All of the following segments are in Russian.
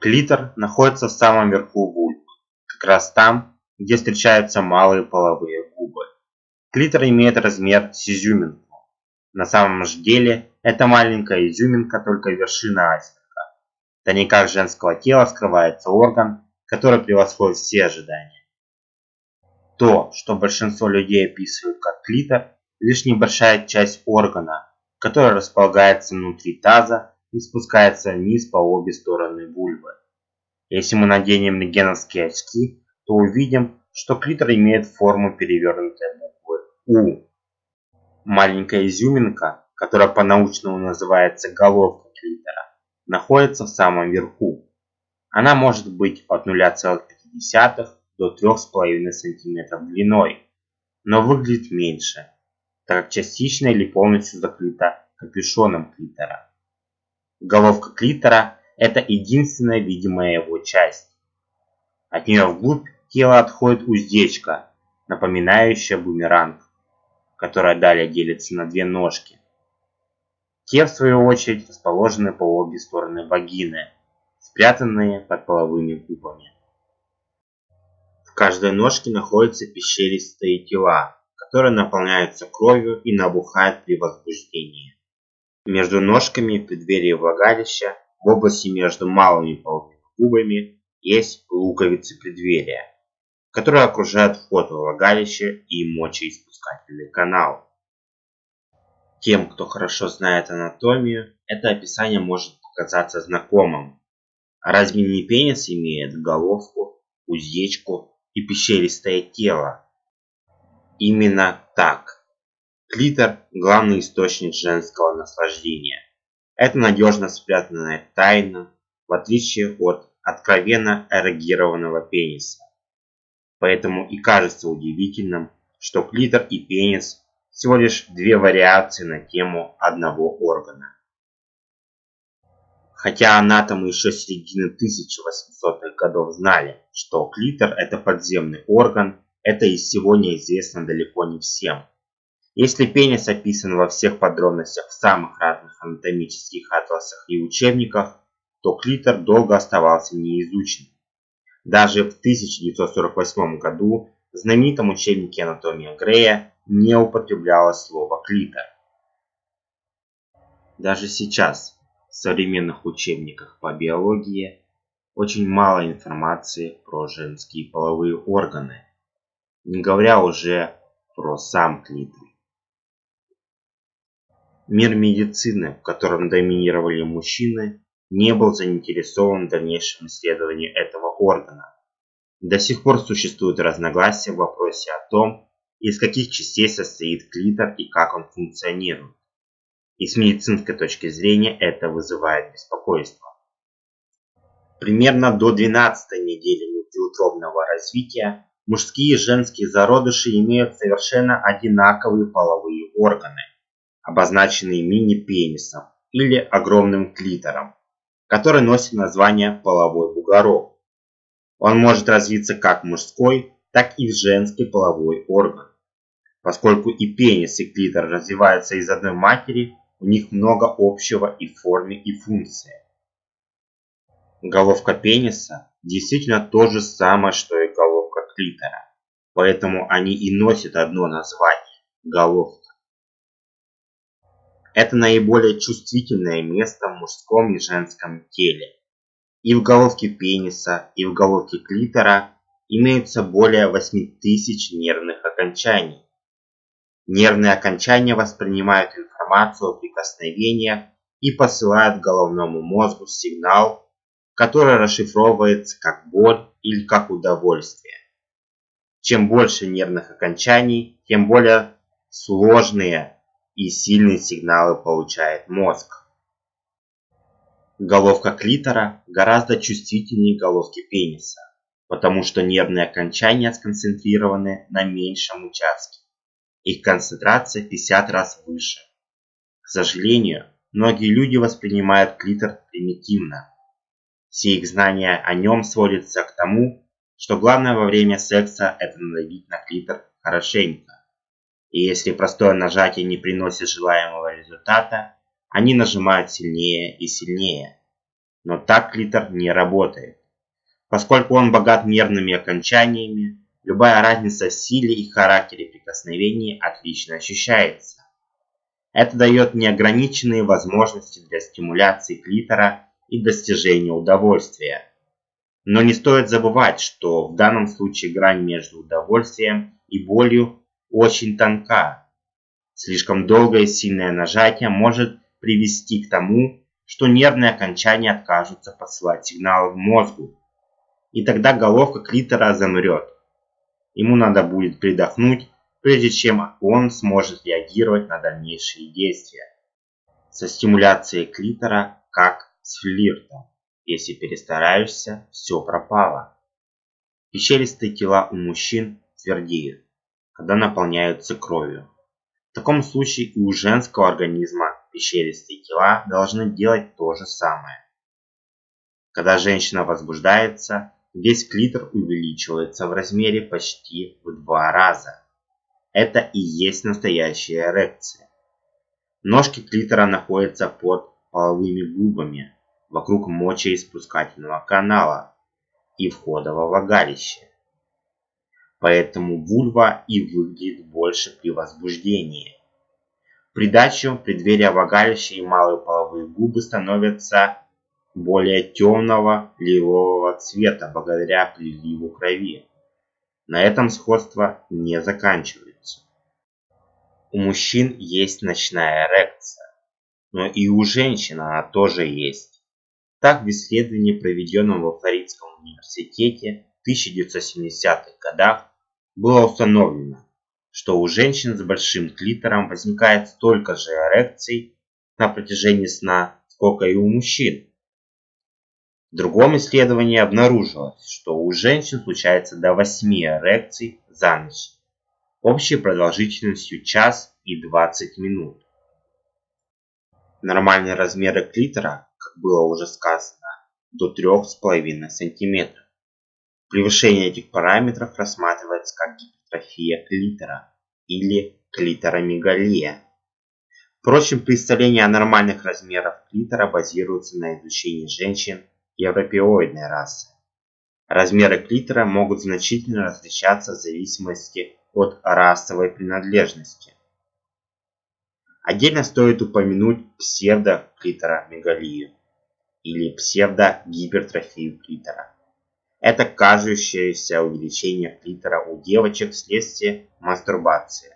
Клитор находится в самом верху вульвы, как раз там, где встречаются малые половые губы. Клитор имеет размер с изюминку. На самом же деле, это маленькая изюминка, только вершина айсберга. В тайниках женского тела скрывается орган, который превосходит все ожидания. То, что большинство людей описывают как клитор, лишь небольшая часть органа, который располагается внутри таза и спускается вниз по обе стороны вульвы. Если мы наденем рентгеновские очки, то увидим, что клитор имеет форму перевернутой буквы У. Маленькая изюминка, которая по-научному называется головка клитора, находится в самом верху. Она может быть от 0,5 до 3,5 см длиной, но выглядит меньше, так как частично или полностью закрыта капюшоном клитора. Головка клитора – это единственная видимая его часть. От нее вглубь тела отходит уздечка, напоминающая бумеранг, которая далее делится на две ножки. Те, в свою очередь, расположены по обе стороны вагины, спрятанные под половыми губами. В каждой ножке находятся пещеристые тела, которые наполняются кровью и набухают при возбуждении. Между ножками в преддверии влагалища, в области между малыми половыми губами, есть луковицы преддверия, которые окружают вход в влагалище и мочеиспускательный канал. Тем, кто хорошо знает анатомию, это описание может показаться знакомым. Разве не пенис имеет головку, уздечку и пещеристое тело? Именно так. Клитор – главный источник женского наслаждения. Это надежно спрятанная тайна, в отличие от откровенно эрогированного пениса. Поэтому и кажется удивительным, что клитор и пенис всего лишь две вариации на тему одного органа. Хотя анатомы еще середины 1800-х годов знали, что клитор это подземный орган, это и сегодня известно далеко не всем. Если пенис описан во всех подробностях в самых разных анатомических атласах и учебниках, то клитор долго оставался неизученным. Даже в 1948 году в знаменитом учебнике «Анатомия Грея» не употреблялось слово «клитор». Даже сейчас в современных учебниках по биологии очень мало информации про женские половые органы, не говоря уже про сам клитор. Мир медицины, в котором доминировали мужчины, не был заинтересован в дальнейшем исследовании этого органа. До сих пор существуют разногласия в вопросе о том, из каких частей состоит клитор и как он функционирует. И с медицинской точки зрения это вызывает беспокойство. Примерно до 12 недели внутриутробного развития мужские и женские зародыши имеют совершенно одинаковые половые органы, обозначенные мини-пенисом или огромным клитором, который носит название половой бугорок. Он может развиться как мужской, так и женский половой орган. Поскольку и пенис, и клитор развиваются из одной матери, у них много общего и в форме, и функции. Головка пениса действительно то же самое, что и головка клитора, поэтому они и носят одно название – головка. Это наиболее чувствительное место в мужском и женском теле. И в головке пениса, и в головке клитора имеется более 8000 нервных окончаний. Нервные окончания воспринимают информацию о прикосновениях и посылают головному мозгу сигнал, который расшифровывается как боль или как удовольствие. Чем больше нервных окончаний, тем более сложные и сильные сигналы получает мозг. Головка клитора гораздо чувствительнее головки пениса, потому что нервные окончания сконцентрированы на меньшем участке. Их концентрация 50 раз выше. К сожалению, многие люди воспринимают клитор примитивно. Все их знания о нем сводятся к тому, что главное во время секса это надавить на клитор хорошенько. И если простое нажатие не приносит желаемого результата, они нажимают сильнее и сильнее. Но так клитор не работает. Поскольку он богат нервными окончаниями, любая разница в силе и характере прикосновений отлично ощущается. Это дает неограниченные возможности для стимуляции клитора и достижения удовольствия. Но не стоит забывать, что в данном случае грань между удовольствием и болью очень тонка. Слишком долгое сильное нажатие может привести к тому, что нервные окончания откажутся посылать сигналы в мозгу, и тогда головка клитора замрет. Ему надо будет придохнуть, прежде чем он сможет реагировать на дальнейшие действия. Со стимуляцией клитора как с флиртом. Если перестараешься, все пропало. Пещеристые тела у мужчин твердеют, когда наполняются кровью. В таком случае и у женского организма пещеристые тела должны делать то же самое. Когда женщина возбуждается, весь клитор увеличивается в размере почти в два раза. Это и есть настоящая эрекция. Ножки клитора находятся под половыми губами, вокруг мочеиспускательного канала и входа во влагалище поэтому вульва и выглядит больше при возбуждении. Придачу преддверия влагалища и малые половые губы становятся более темного лилового цвета благодаря приливу крови. На этом сходство не заканчивается. У мужчин есть ночная эрекция, но и у женщин она тоже есть. Так в исследовании, проведенном во Флоридском университете в 1970-х годах, было установлено, что у женщин с большим клитором возникает столько же эрекций на протяжении сна, сколько и у мужчин. В другом исследовании обнаружилось, что у женщин случается до 8 эрекций за ночь, общей продолжительностью час и 20 минут. Нормальные размеры клитора, как было уже сказано, до 3,5 см. Превышение этих параметров рассматривается как гипертрофия клитора или клиторомегалия. Впрочем, представление о нормальных размерах клитора базируется на изучении женщин европеоидной расы. Размеры клитора могут значительно различаться в зависимости от расовой принадлежности. Отдельно стоит упомянуть псевдоклиторомегалию или псевдогипертрофию клитора. Это кажущееся увеличение клитора у девочек вследствие мастурбации.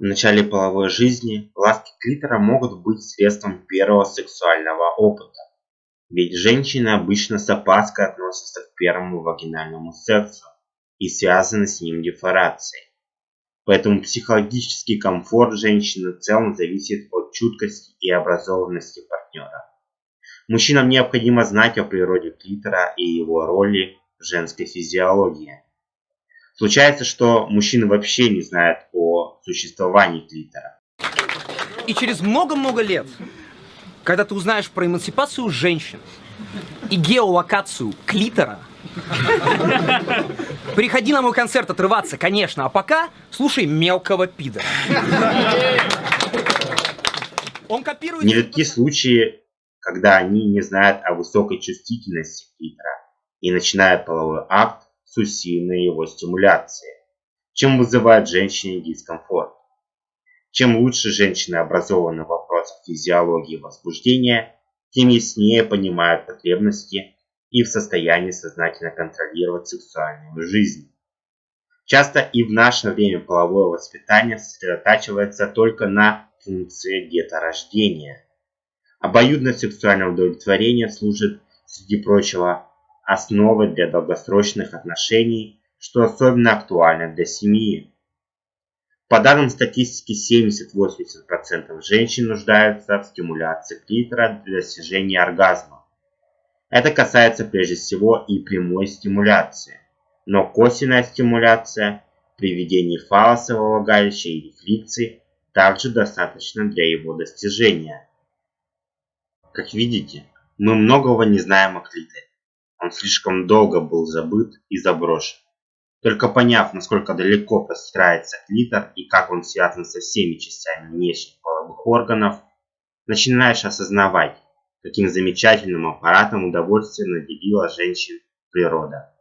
В начале половой жизни ласки клитора могут быть средством первого сексуального опыта. Ведь женщины обычно с опаской относятся к первому вагинальному сексу и связаны с ним дефорацией. Поэтому психологический комфорт женщины в целом зависит от чуткости и образованности партнера. Мужчинам необходимо знать о природе клитора и его роли в женской физиологии. Случается, что мужчины вообще не знают о существовании клитора. И через много-много лет, когда ты узнаешь про эмансипацию женщин и геолокацию клитора, приходи на мой концерт отрываться, конечно, а пока слушай мелкого пидора. Он копирует... Нередки случаи, когда они не знают о высокой чувствительности клитора и начинают половой акт с усиленной его стимуляции, чем вызывает женщине дискомфорт. Чем лучше женщины образованы в вопросах физиологии возбуждения, тем яснее понимают потребности и в состоянии сознательно контролировать сексуальную жизнь. Часто и в наше время половое воспитание сосредотачивается только на функции деторождения – Обоюдное сексуальное удовлетворение служит, среди прочего, основой для долгосрочных отношений, что особенно актуально для семьи. По данным статистики, 70-80% женщин нуждаются в стимуляции клитора для достижения оргазма. Это касается прежде всего и прямой стимуляции, но косвенная стимуляция при введении фалоса во влагалище или фрикции также достаточно для его достижения. Как видите, мы многого не знаем о клиторе. Он слишком долго был забыт и заброшен. Только поняв, насколько далеко простирается клитор и как он связан со всеми частями внешних половых органов, начинаешь осознавать, каким замечательным аппаратом удовольствия наделила женщин природа.